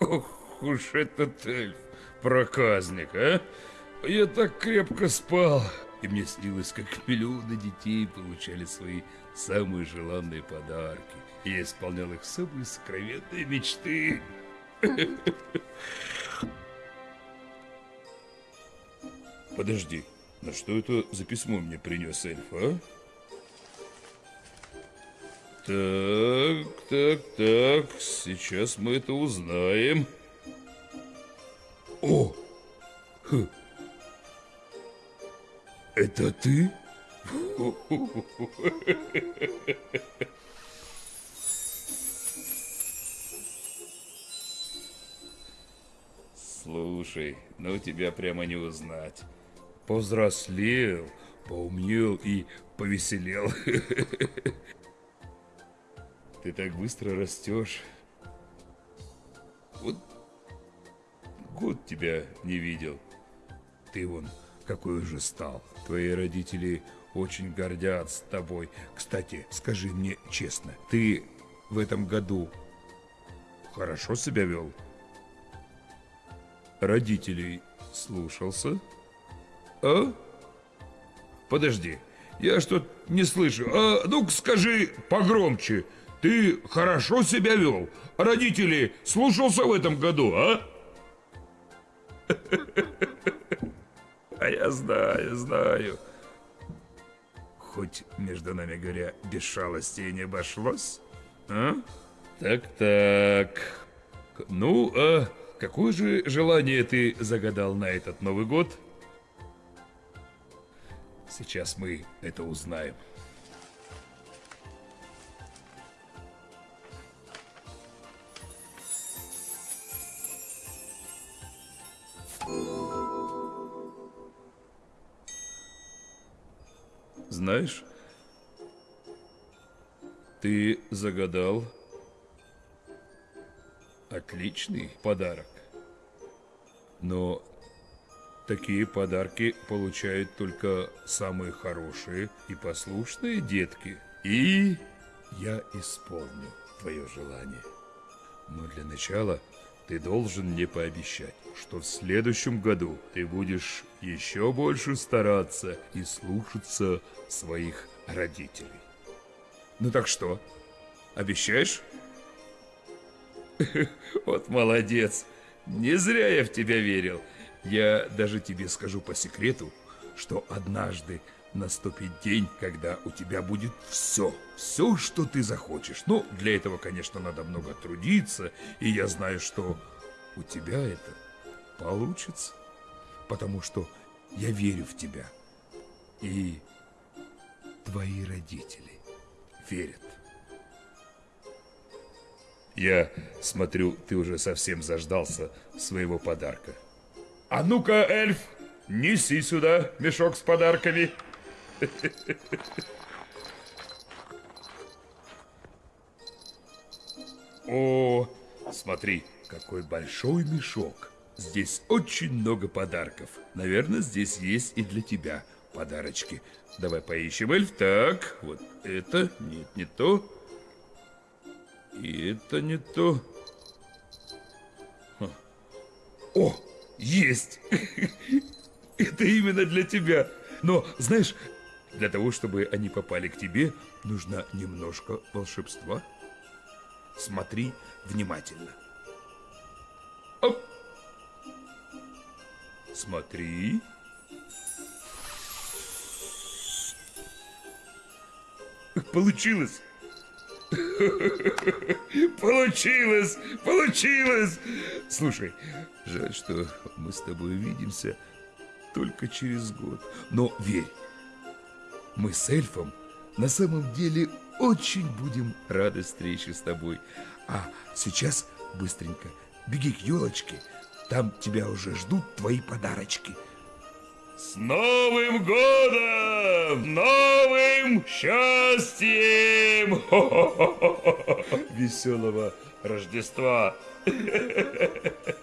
Ох уж этот эльф, проказник, а? Я так крепко спал, и мне снилось, как миллионы детей получали свои самые желанные подарки. И я исполнял их самые сокровенные мечты. Подожди, на что это за письмо мне принес эльф, а? Так, так, так, сейчас мы это узнаем. О! Хм. Это ты? Слушай, ну тебя прямо не узнать. Повзрослел, поумнел и повеселел. Ты так быстро растешь. Вот год тебя не видел. Ты вон какой уже стал. Твои родители очень гордятся тобой. Кстати, скажи мне честно, ты в этом году хорошо себя вел? Родителей слушался? А? Подожди, я что-то не слышу. А, ну-ка скажи погромче. Ты хорошо себя вел? Родителей слушался в этом году, а? А я знаю, знаю. Хоть, между нами говоря, без шалости не обошлось, а? Так-так. Ну, а какое же желание ты загадал на этот Новый год? Сейчас мы это узнаем. Знаешь, ты загадал отличный подарок. Но такие подарки получают только самые хорошие и послушные детки. И я исполню твое желание. Но для начала ты должен мне пообещать, что в следующем году ты будешь еще больше стараться и слушаться своих родителей. Ну так что, обещаешь? Вот молодец. Не зря я в тебя верил. Я даже тебе скажу по секрету, что однажды наступит день, когда у тебя будет все, все, что ты захочешь. Ну, для этого, конечно, надо много трудиться, и я знаю, что у тебя это получится, потому что я верю в тебя, и твои родители верят. Я смотрю, ты уже совсем заждался своего подарка. А ну-ка, эльф, неси сюда мешок с подарками. О, смотри, какой большой мешок. Здесь очень много подарков. Наверное, здесь есть и для тебя подарочки. Давай поищем, эльф. Так, вот это, нет, не то. И это не то. О, есть! Это именно для тебя. Но, знаешь, для того, чтобы они попали к тебе, нужно немножко волшебства. Смотри внимательно. Оп. Смотри. Получилось. Получилось! Получилось! Слушай, жаль, что мы с тобой увидимся только через год. Но верь, мы с эльфом на самом деле очень будем рады встрече с тобой. А сейчас быстренько беги к елочке, там тебя уже ждут твои подарочки. С Новым годом! Новым счастьем! Веселого Рождества!